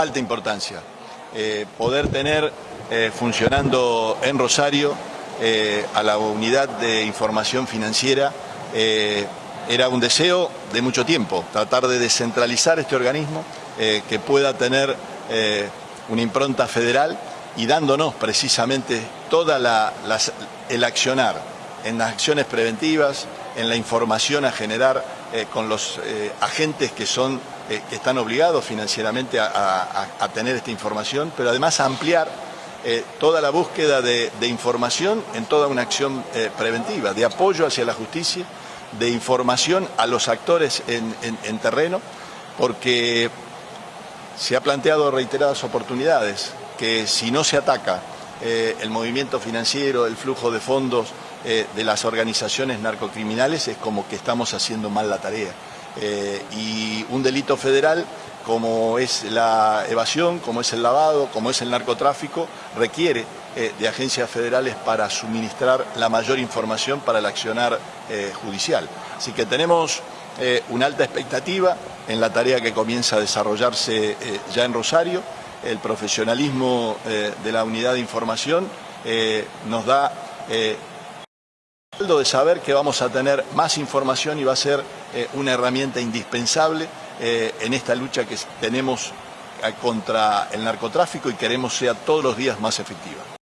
alta importancia. Eh, poder tener eh, funcionando en Rosario eh, a la unidad de información financiera era un deseo de mucho tiempo, tratar de descentralizar este organismo que pueda tener una impronta federal y dándonos precisamente toda el accionar en las acciones preventivas, en la información a generar con los agentes que son eh, que están obligados financieramente a, tener esta información, pero además ampliar eh, toda la búsqueda de, información en toda una acción eh, preventiva, de apoyo hacia la justicia, de información a los actores en, terreno, porque se ha planteado reiteradas oportunidades que si no se ataca el movimiento financiero, el flujo de fondos de las organizaciones narcocriminales, es como que estamos haciendo mal la tarea. Eh, y un delito federal como es la evasión, como es el lavado, como es el narcotráfico, requiere eh, de agencias federales para suministrar la mayor información para el accionar eh, judicial. Así que tenemos una alta expectativa en la tarea que comienza a desarrollarse ya en Rosario. El profesionalismo de la unidad de información nos da de saber que vamos a tener más información y va a ser eh, una herramienta indispensable eh, en esta lucha que tenemos eh, contra el narcotráfico y queremos sea todos los días más efectiva.